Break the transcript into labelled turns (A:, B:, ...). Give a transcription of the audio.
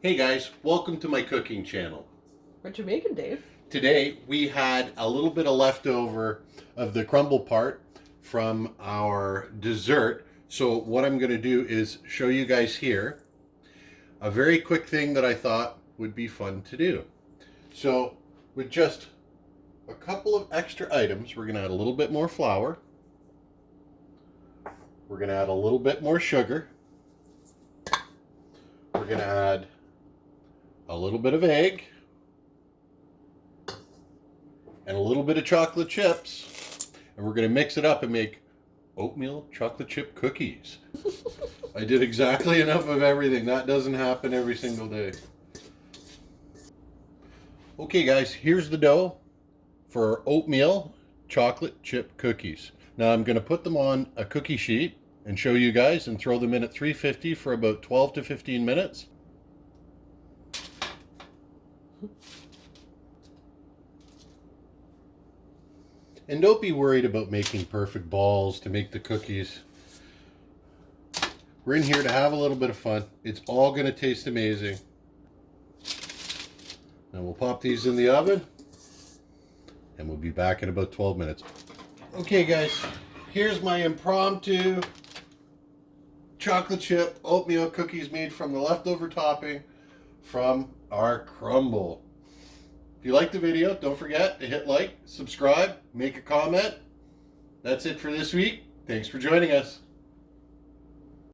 A: Hey guys, welcome to my cooking channel.
B: What you making, Dave?
A: Today we had a little bit of leftover of the crumble part from our dessert. So what I'm going to do is show you guys here a very quick thing that I thought would be fun to do. So with just a couple of extra items, we're going to add a little bit more flour. We're going to add a little bit more sugar. We're going to add a little bit of egg and a little bit of chocolate chips and we're going to mix it up and make oatmeal chocolate chip cookies. I did exactly enough of everything. That doesn't happen every single day. Okay guys, here's the dough for oatmeal chocolate chip cookies. Now I'm going to put them on a cookie sheet and show you guys and throw them in at 350 for about 12 to 15 minutes. And don't be worried about making perfect balls to make the cookies. We're in here to have a little bit of fun. It's all going to taste amazing. Now we'll pop these in the oven. And we'll be back in about 12 minutes. Okay guys, here's my impromptu chocolate chip oatmeal cookies made from the leftover topping from our crumble. If you like the video, don't forget to hit like, subscribe, make a comment. That's it for this week. Thanks for joining us.